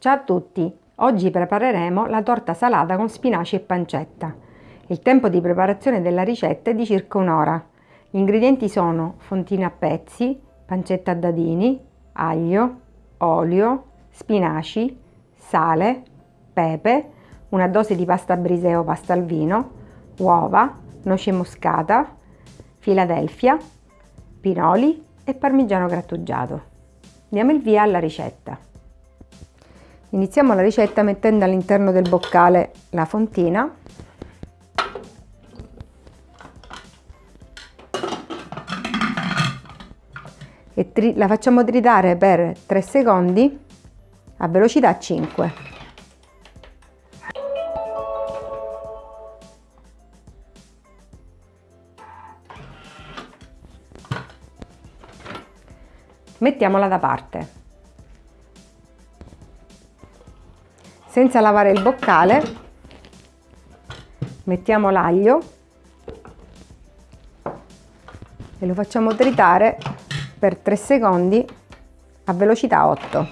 Ciao a tutti! Oggi prepareremo la torta salata con spinaci e pancetta. Il tempo di preparazione della ricetta è di circa un'ora. Gli ingredienti sono fontine a pezzi, pancetta a dadini, aglio, olio, spinaci, sale, pepe, una dose di pasta brisè o pasta al vino, uova, noce moscata, Philadelphia, pinoli e parmigiano grattugiato. Diamo il via alla ricetta. Iniziamo la ricetta mettendo all'interno del boccale la fontina e la facciamo tritare per 3 secondi a velocità 5. Mettiamola da parte. Senza lavare il boccale mettiamo l'aglio e lo facciamo tritare per 3 secondi a velocità 8.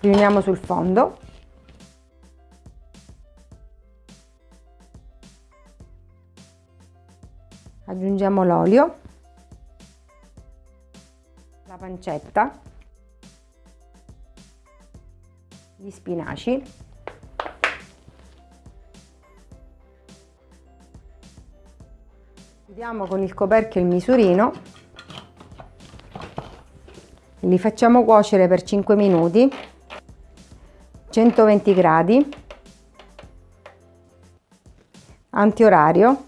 Riuniamo sul fondo aggiungiamo l'olio, pancetta, gli spinaci, chiudiamo con il coperchio il misurino li facciamo cuocere per 5 minuti 120 gradi antiorario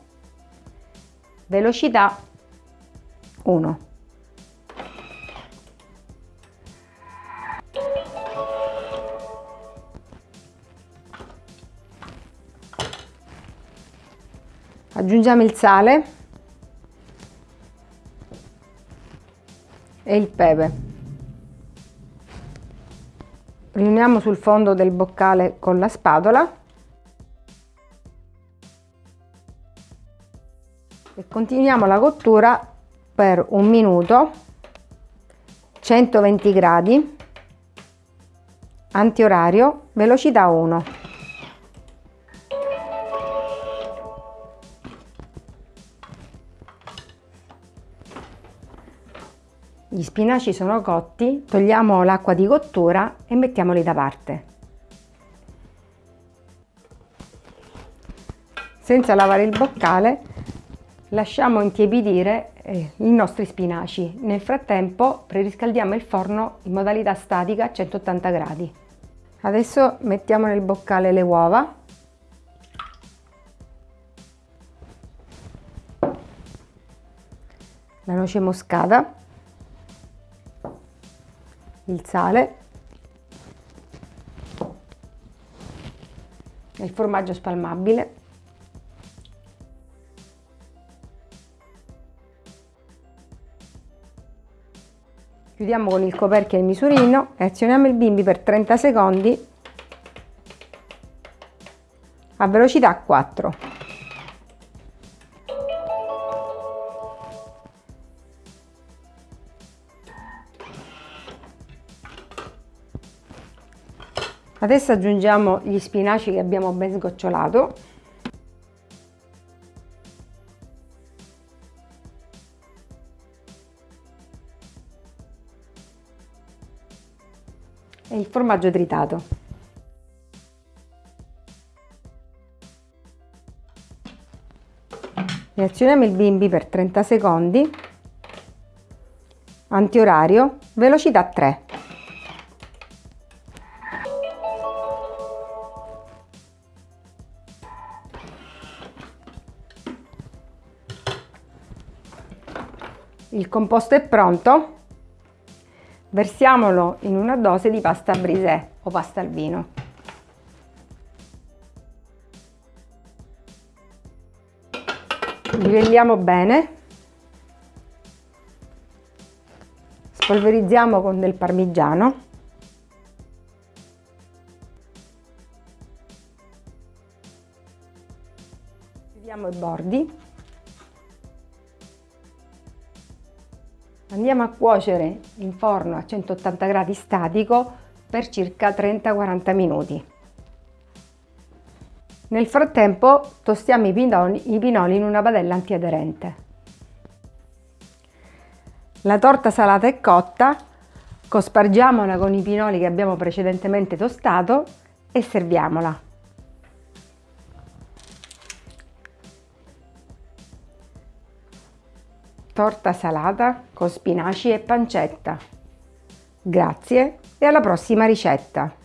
velocità 1. Aggiungiamo il sale e il pepe. Riuniamo sul fondo del boccale con la spatola e continuiamo la cottura per un minuto 120 gradi antiorario velocità 1 gli spinaci sono cotti togliamo l'acqua di cottura e mettiamoli da parte senza lavare il boccale lasciamo intiepidire eh, i nostri spinaci. Nel frattempo preriscaldiamo il forno in modalità statica a 180 gradi. Adesso mettiamo nel boccale le uova. La noce moscata. Il sale. Il formaggio spalmabile Chiudiamo con il coperchio e il misurino e azioniamo il bimbi per 30 secondi a velocità 4. Adesso aggiungiamo gli spinaci che abbiamo ben sgocciolato e il formaggio tritato. Reazioniamo il bimbi per 30 secondi, antiorario, velocità 3. Il composto è pronto, Versiamolo in una dose di pasta brisè o pasta al vino. Livelliamo bene. Spolverizziamo con del parmigiano. Chiudiamo i bordi. Andiamo a cuocere in forno a 180 gradi statico per circa 30-40 minuti. Nel frattempo tostiamo i pinoli, i pinoli in una padella antiaderente. La torta salata è cotta, cospargiamola con i pinoli che abbiamo precedentemente tostato e serviamola. Torta salata con spinaci e pancetta. Grazie e alla prossima ricetta!